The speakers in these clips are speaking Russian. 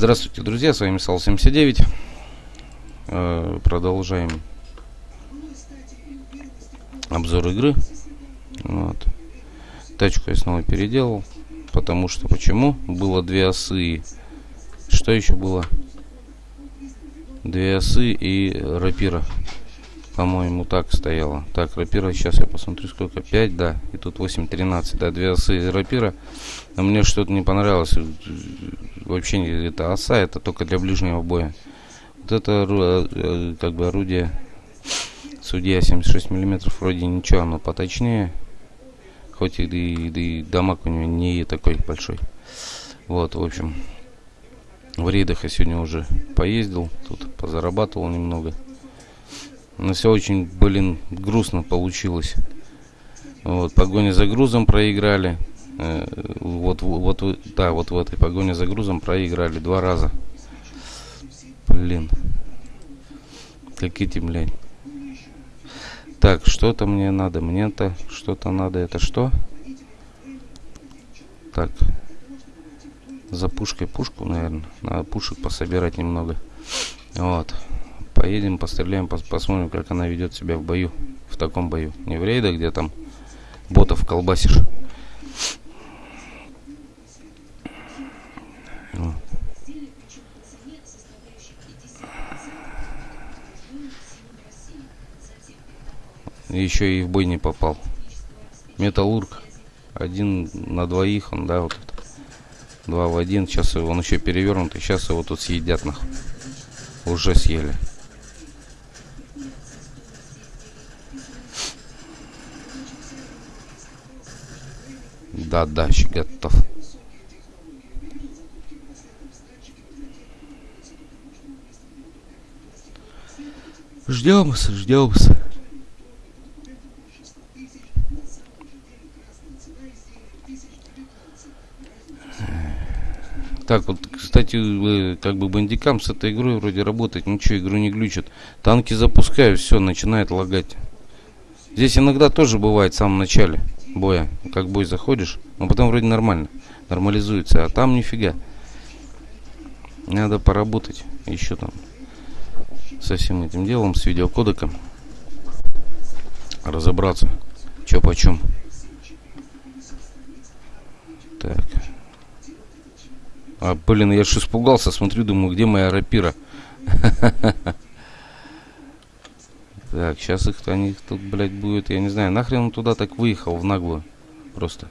Здравствуйте, друзья, с вами Сал79. Э, продолжаем обзор игры. Вот. Тачку я снова переделал, потому что почему? Было две осы. Что еще было? Две осы и рапира. По-моему, так стояло. Так, рапира, сейчас я посмотрю, сколько. 5, да. И тут 8, 13, да. Две осы и рапира. Но мне что-то не понравилось. Вообще не это оса, это только для ближнего боя. Вот это э, как бы орудие судья 76 миллиметров вроде ничего, оно поточнее. Хоть и, и, и дамаг у него не такой большой. Вот, в общем. В рейдах я сегодня уже поездил. Тут позарабатывал немного. Но все очень, блин, грустно получилось. Вот, погоня за грузом проиграли. Э, вот, вот, да, вот в этой погоне за грузом проиграли два раза. Блин. Как эти, блядь. Так, что-то мне надо. Мне-то что-то надо. Это что? Так. За пушкой пушку, наверное. Надо пушек пособирать немного. Вот. Поедем, постреляем, пос посмотрим, как она ведет себя в бою. В таком бою. Не в рейдах, где там ботов колбасишь. Еще и в бой не попал. Металлург. Один на двоих, он, да, вот это. Два в один. Сейчас он еще перевернутый. Сейчас его тут съедят нахуй. Уже съели. Да, да, еще готов. Ждемся, ждемся. Так, вот, кстати, как бы бандикам с этой игрой вроде работать, ничего, игру не глючит. Танки запускаю, все, начинает лагать. Здесь иногда тоже бывает в самом начале боя, как бой заходишь, но потом вроде нормально, нормализуется, а там нифига. Надо поработать еще там со всем этим делом, с видеокодеком. Разобраться, что почем. Так. А, блин, я ж испугался, смотрю, думаю, где моя рапира? Так, сейчас их они тут, блядь, будет, я не знаю, нахрен он туда так выехал в наглую. Просто.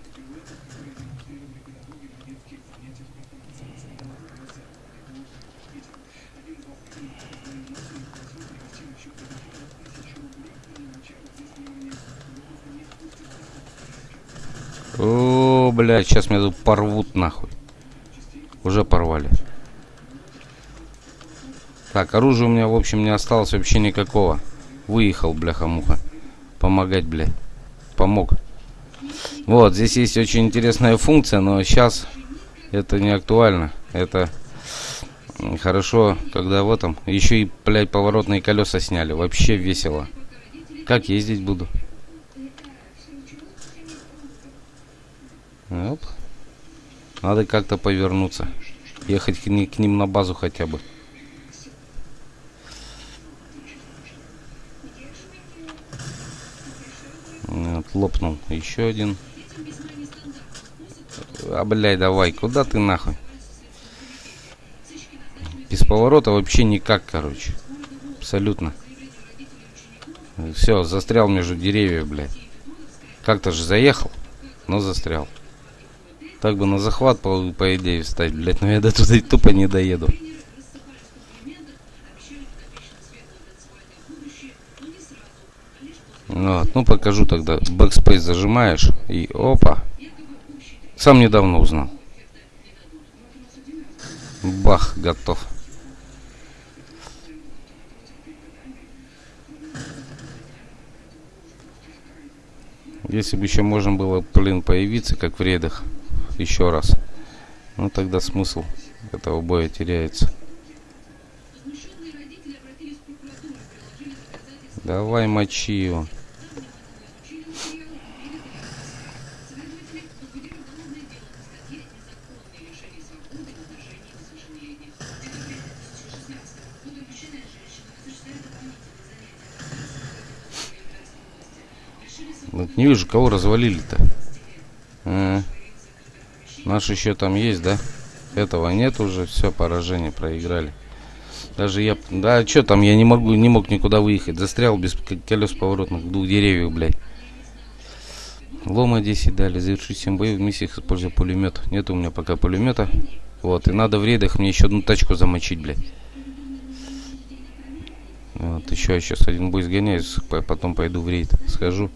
О, блядь, сейчас меня тут порвут нахуй. Уже порвали. Так, оружия у меня, в общем, не осталось вообще никакого. Выехал, бляха-муха. Помогать, блядь. Помог. Вот, здесь есть очень интересная функция, но сейчас это не актуально. Это хорошо, когда в этом. Еще и, блядь, поворотные колеса сняли. Вообще весело. Как ездить буду? Оп. Надо как-то повернуться. Ехать к ним на базу хотя бы. Вот, лопнул еще один. А, блядь, давай, куда ты нахуй? Без поворота вообще никак, короче. Абсолютно. Все, застрял между деревьев, блядь. Как-то же заехал, но застрял. Так бы на захват, по, по идее, встать, блядь, но я до туда тупо не доеду. Вот, ну покажу тогда. Backspace зажимаешь и опа. Сам недавно узнал. Бах, готов. Если бы еще можно было, блин, появиться, как в рейдах, еще раз. Ну тогда смысл этого боя теряется. Давай мочи его. Вот не вижу, кого развалили-то. А, наш еще там есть, да? Этого нет уже, все, поражение, проиграли. Даже я... Да, что там, я не могу, не мог никуда выехать. Застрял без колес поворотных двух деревьев, блядь. Лома 10 дали, завершить 7 боев в миссиях, используя пулемет. Нет у меня пока пулемета. Вот, и надо в рейдах мне еще одну тачку замочить, блядь. Вот, еще я сейчас один бой сгоняюсь, потом пойду в рейд. Схожу,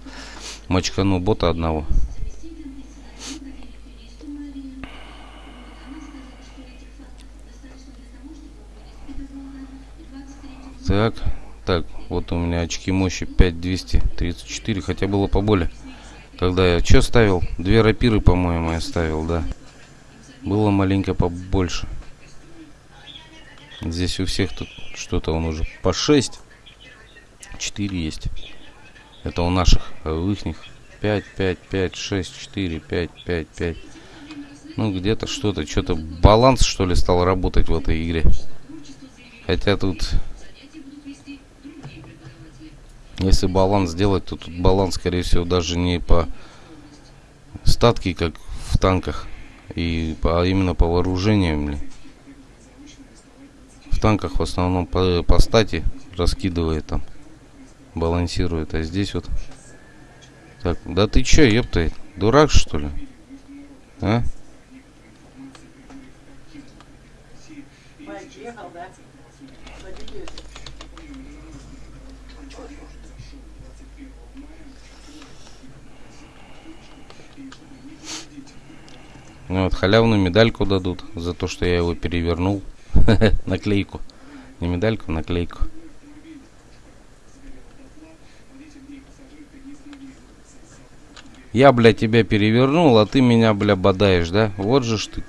мочкану бота одного. Так, так, вот у меня очки мощи 5234, хотя было поболее. Когда я что ставил? Две рапиры, по-моему, я ставил, да. Было маленько побольше. Здесь у всех тут что-то он уже по 6. 4 есть. Это у наших, а у ихних 5, 5, 5, 6, 4, 5, 5, 5. Ну, где-то что-то, что-то баланс, что ли, стал работать в этой игре. Хотя тут если баланс сделать, то тут баланс, скорее всего, даже не по статке, как в танках, и по, а именно по вооружению. В танках в основном по, по стати раскидывает там, балансирует, а здесь вот... Так, да ты чё, ёпта, дурак что ли? А? Ну, вот халявную медальку дадут за то, что я его перевернул. наклейку. Не медальку, наклейку. Я, бля, тебя перевернул, а ты меня, бля, бодаешь, да? Вот же ж ты.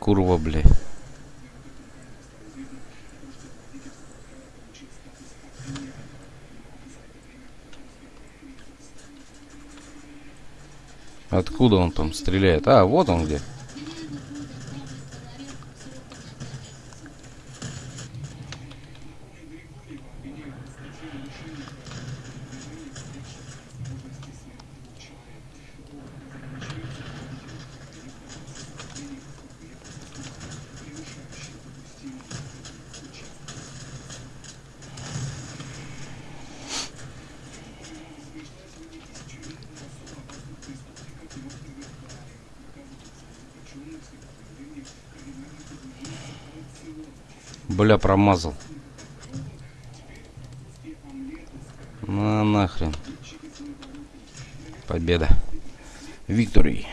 Курва, бля. Откуда он там стреляет? А, вот он где. Бля, промазал. На нахрен. Победа. Викторий.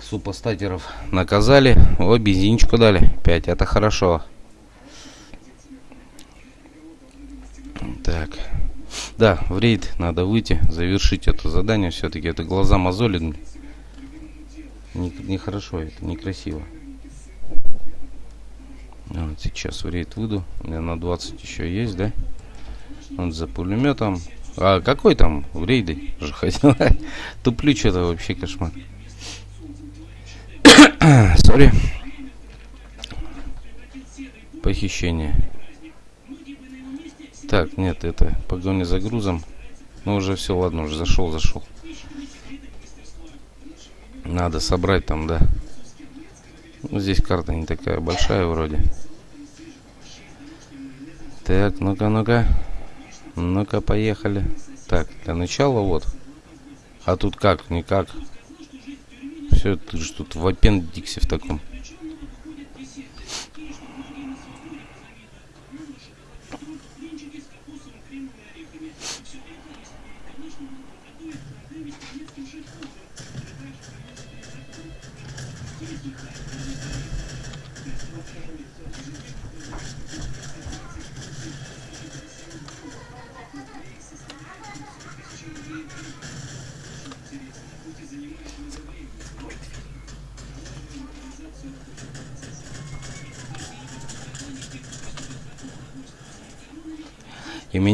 Супостатеров наказали. О, бензинчику дали. 5. Это хорошо. Так. Да, в рейд надо выйти, завершить это задание. Все-таки это глаза мозолит. Нехорошо не это, некрасиво. Вот сейчас в рейд выйду. У меня на 20 еще есть, да? Вот за пулеметом. А какой там в рейды же хотел? Туплю что-то вообще кошмар. Сори. Похищение. Так, нет, это погоня за грузом. Ну уже все, ладно, уже зашел, зашел. Надо собрать там, да. Ну, здесь карта не такая большая вроде. Так, ну-ка, ну-ка. Ну-ка, поехали. Так, для начала вот. А тут как? Никак. Все, ты же тут в аппендиксе в таком.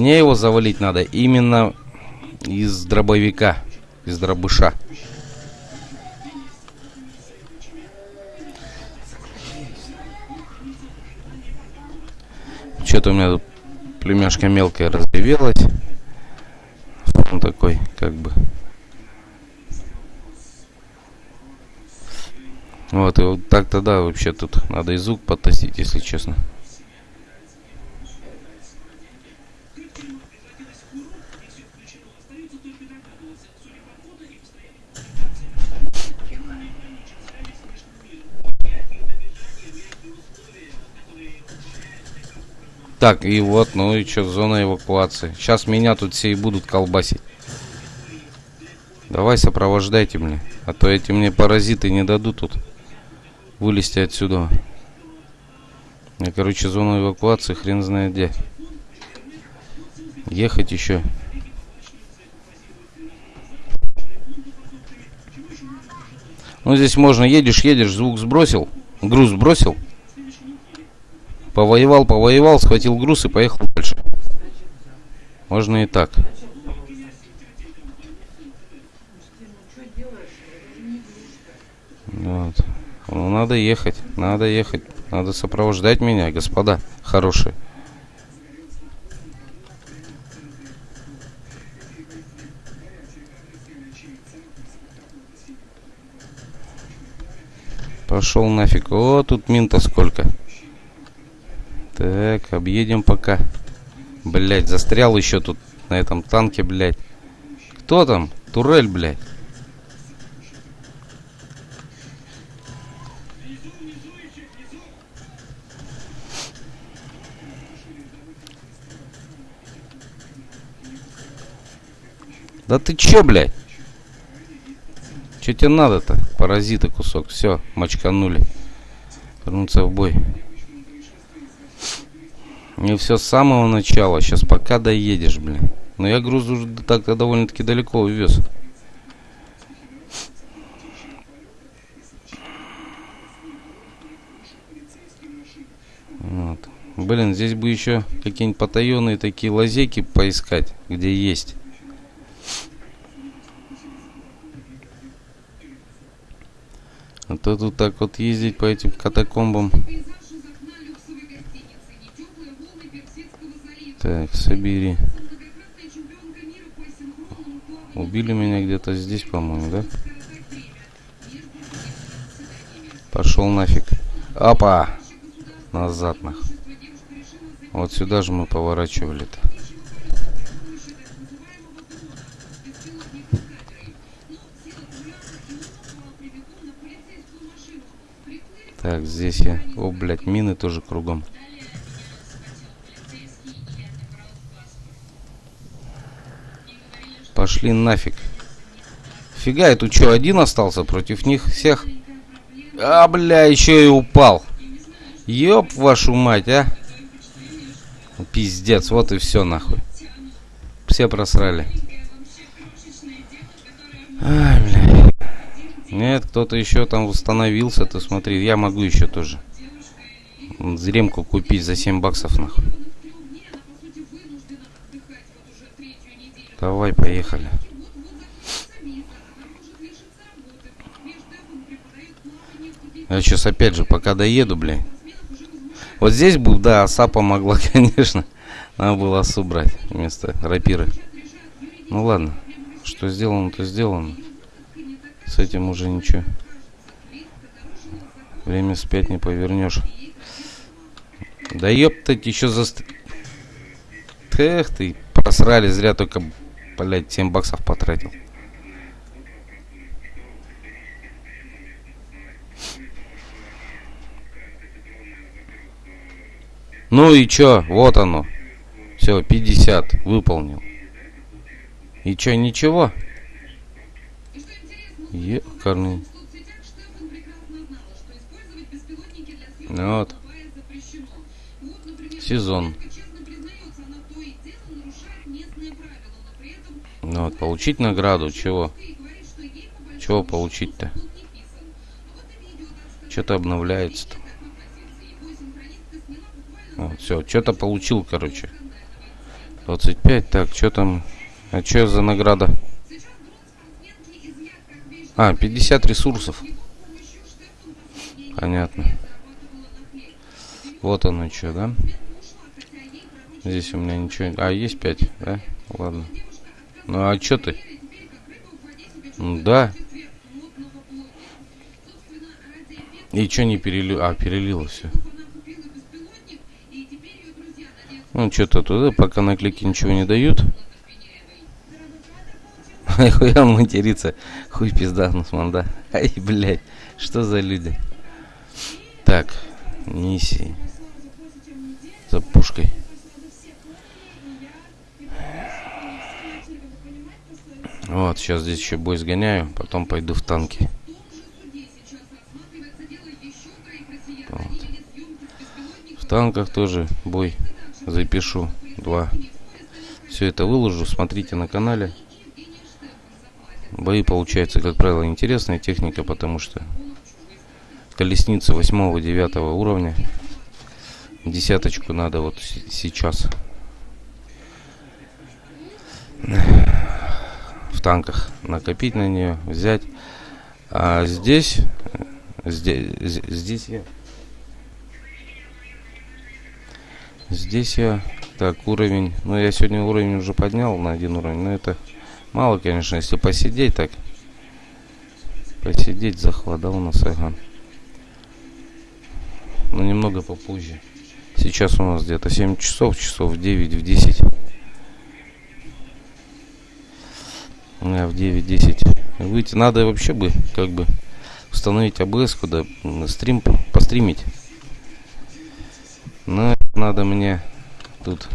Мне его завалить надо именно из дробовика, из дробыша. Что-то у меня тут племяшка мелкая разревелась. Он такой, как бы. Вот, и вот так тогда вообще тут надо и звук потестить, если честно. Так, и вот, ну и что, зона эвакуации. Сейчас меня тут все и будут колбасить. Давай сопровождайте мне. А то эти мне паразиты не дадут тут вылезти отсюда. Я, короче, зону эвакуации хрен знает где. Ехать еще. Ну, здесь можно, едешь, едешь, звук сбросил, груз сбросил. Повоевал, повоевал, схватил груз и поехал дальше. Можно и так. Вот. Ну, надо ехать, надо ехать. Надо сопровождать меня, господа хорошие. Пошел нафиг. О, тут минта сколько. Так, объедем пока. Блять, застрял еще тут на этом танке, блять. Кто там? Турель, блять. Да ты че, блядь? Че тебе надо-то? Паразиты кусок. Все, мочканули. Вернуться в бой. Не все с самого начала. Сейчас пока доедешь, блин. Но я груз уже так-то довольно-таки далеко увез. Вот. Блин, здесь бы еще какие-нибудь потаенные такие лазейки поискать, где есть. А то тут так вот ездить по этим катакомбам. Так, собери. Убили меня где-то здесь, по-моему, да? Пошел нафиг. Опа! Назад нах. Вот сюда же мы поворачивали-то. Так, здесь я... О, блядь, мины тоже кругом. Пошли нафиг. Фига, я тут что, один остался против них всех? А, бля, еще и упал. Ёб вашу мать, а. Пиздец, вот и все нахуй. Все просрали. Ай, бля. Нет, кто-то еще там восстановился, ты смотри, я могу еще тоже. Зремку купить за 7 баксов нахуй. Давай, поехали. Я сейчас опять же, пока доеду, блин. Вот здесь был, да, оса помогла, конечно. Надо было осу брать вместо рапиры. Ну ладно, что сделано, то сделано. С этим уже ничего. Время спять не повернешь. Да ёптать, еще за... Эх ты, просрали, зря только блядь, 7 баксов потратил. Ну и чё, вот оно. Все, 50, выполнил. И чё, ничего? Екарный. Вот. Сезон. Ну вот, получить награду, чего? Чего получить-то? Что-то обновляется-то. Вот, все, что-то получил, короче. 25, так, что там? А что за награда? А, 50 ресурсов. Понятно. Вот оно что, да? Здесь у меня ничего... А, есть 5, да? Ладно. Ну, а что ты? Да. И что не перелил? А, перелило все. Ну, что-то туда, пока на клике ничего не дают. Хуй он матерится. Хуй пизда, Нусман, да? Ай, блядь, что за люди? Так, Ниси. За пушкой. Вот, сейчас здесь еще бой сгоняю, потом пойду в танки. Вот. В танках тоже бой запишу. Два. Все это выложу, смотрите на канале. Бои получаются, как правило, интересная техника, потому что колесница 8-9 уровня. Десяточку надо вот сейчас танках накопить на нее, взять. А здесь, здесь, здесь я, здесь я, так, уровень, ну я сегодня уровень уже поднял на один уровень, но это мало, конечно, если посидеть так, посидеть, захват, да, у нас ага. Но немного попозже. Сейчас у нас где-то 7 часов, часов в 9, в 10. В 9-10 выйти. Надо вообще бы как бы установить АБС, куда стрим постримить. Но надо мне тут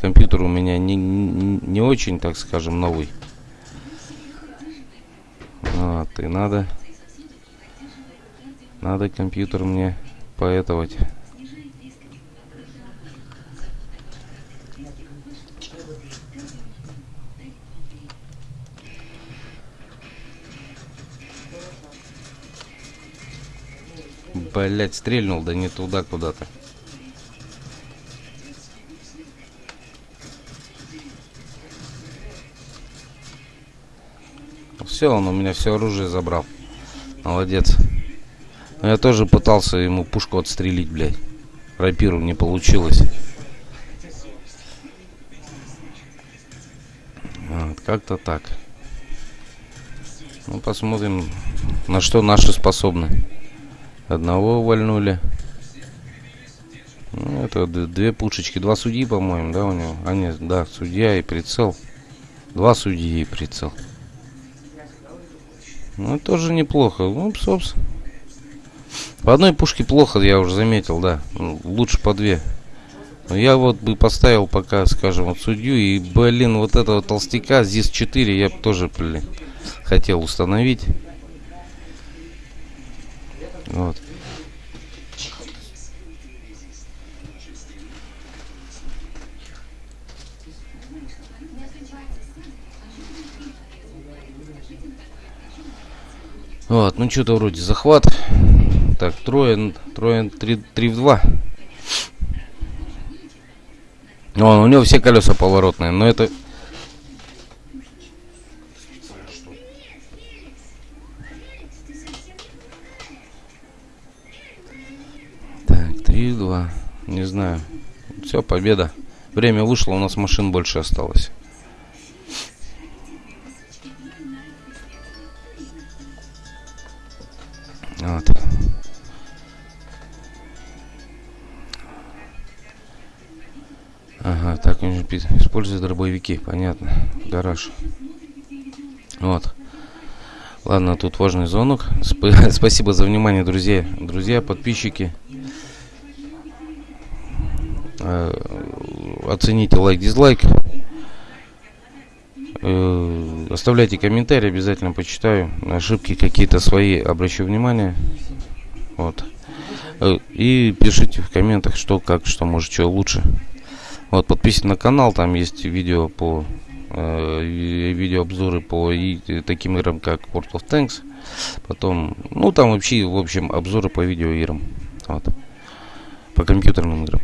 компьютер у меня не, не, очень, так скажем, новый. Вот, и надо надо компьютер мне поэтовать. Блять, стрельнул, да не туда куда-то. Все, он у меня все оружие забрал. Молодец. Но я тоже пытался ему пушку отстрелить, блядь. Рапиру не получилось. Как-то так. Ну, посмотрим, на что наши способны. Одного увольнули. Ну, это две пушечки. Два судьи, по-моему, да, у него? А, нет, да, судья и прицел. Два судьи и прицел. Ну, тоже неплохо. Ну, собственно. По одной пушке плохо, я уже заметил, да. Ну, лучше по две. Но я вот бы поставил пока, скажем, вот судью. И, блин, вот этого толстяка, здесь 4 я бы тоже, блин, хотел установить. Вот. Вот, ну что-то вроде захват. Так, трое, трое, три, три в два. Вон, у него все колеса поворотные, но это два. Не знаю. Все, победа. Время вышло, у нас машин больше осталось. Вот. Ага, так используют дробовики, понятно. Гараж. Вот. Ладно, тут важный звонок. Сп спасибо за внимание, друзья. Друзья, подписчики. Э, оцените лайк, дизлайк. Э, оставляйте комментарии, обязательно почитаю. Ошибки какие-то свои обращу внимание. Вот. Э, и пишите в комментах, что, как, что может, что лучше. Вот, подписывайтесь на канал, там есть видео по видеообзоры по и, таким играм, как World of Tanks. Потом, ну там вообще, в общем, обзоры по видеоиграм. Вот. По компьютерным играм.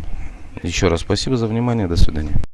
Еще раз спасибо за внимание. До свидания.